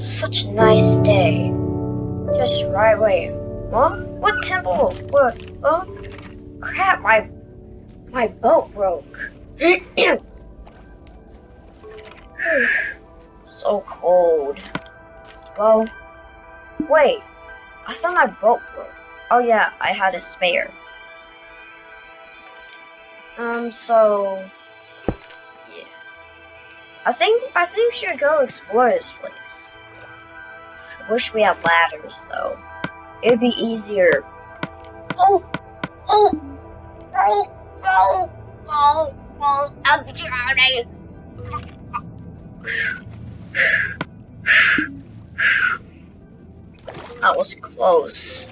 such a nice day. Just right away. What? What temple? What? Oh, crap! My my boat broke. so cold. Well, wait. I thought my boat broke. Oh yeah, I had a spare. Um, so yeah. I think I think we should go explore this place. Wish we had ladders though. It'd be easier. Oh, oh, oh, oh, oh, oh! I'm drowning. That was close.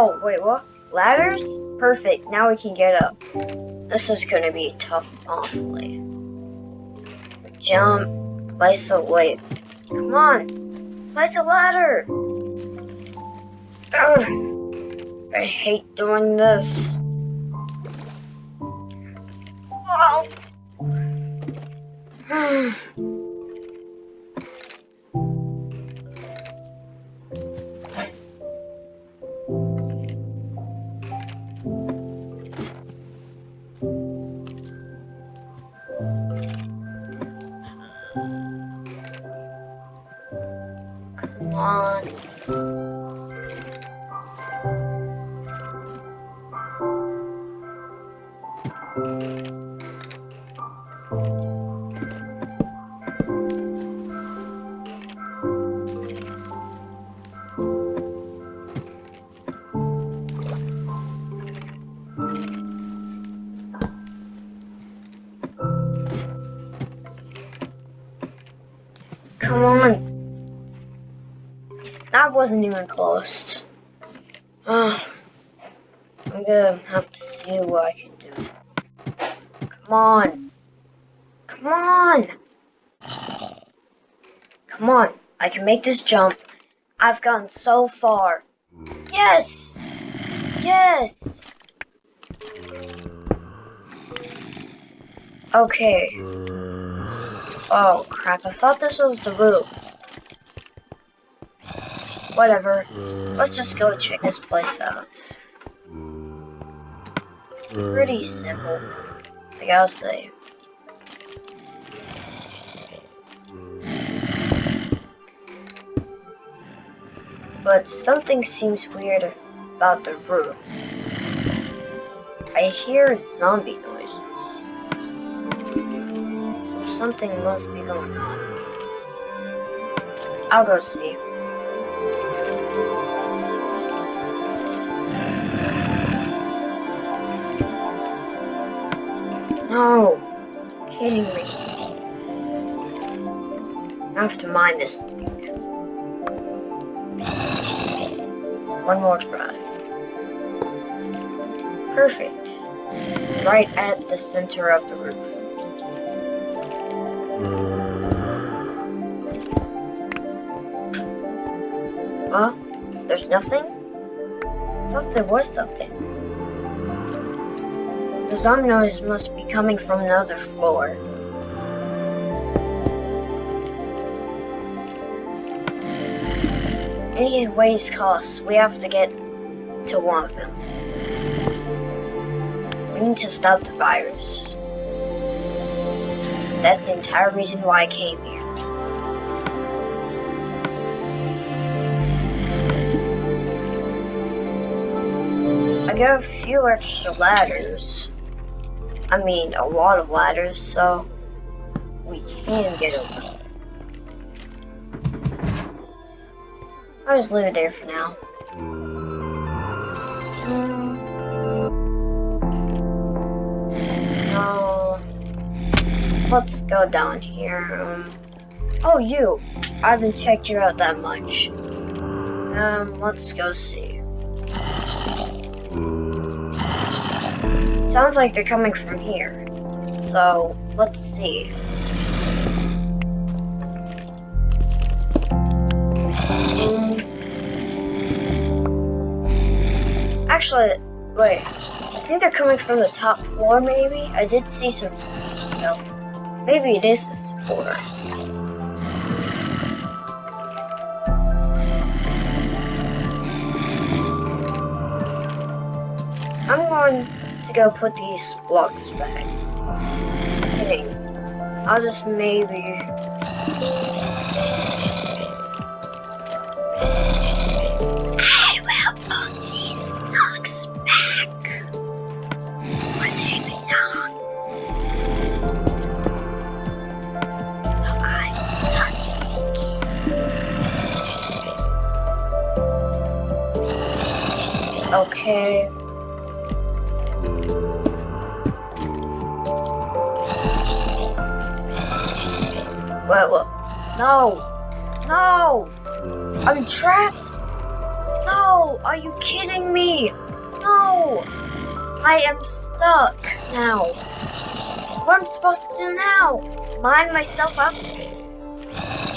Oh, wait, what? Ladders? Perfect, now we can get up. This is gonna be tough, honestly. Jump, place a weight. Come on, place a ladder. Ugh, I hate doing this. Whoa. Come on. That wasn't even close. Oh, I'm gonna have to see what I can. Come on. Come on. Come on. I can make this jump. I've gotten so far. Yes. Yes. Okay. Oh crap, I thought this was the loop. Whatever. Let's just go check this place out. Pretty simple, I gotta say. But something seems weird about the room. I hear zombie noises. So something must be going on. I'll go see. Oh, no, kidding me. I have to mine this thing. One more try. Perfect. Right at the center of the roof. Huh? There's nothing? I thought there was something. The zombie noise must be coming from another floor. Any ways costs, we have to get to one of them. We need to stop the virus. That's the entire reason why I came here. I got a few extra ladders. I mean, a lot of ladders, so we can get over. I'll just leave it there for now. Mm. No. Let's go down here. Um, Oh, you. I haven't checked you out that much. Um, let's go see. Sounds like they're coming from here. So, let's see. Actually, wait. I think they're coming from the top floor, maybe? I did see some so maybe it is this floor. I'm going to go put these blocks back. I'll just maybe I will put these blocks back Okay. What? No! No! I'm trapped! No! Are you kidding me? No! I am stuck now. What am I supposed to do now? Mine myself out?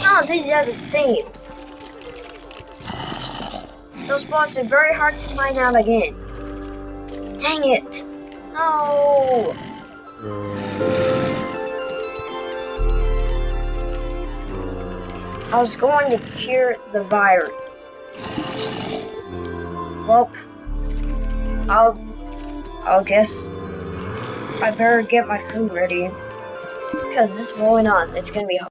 Not as easy as it seems. Those blocks are very hard to mine out again. Dang it! No! I was going to cure the virus. Well, I'll, I'll guess I better get my food ready. Because this is going on, it's gonna be hard.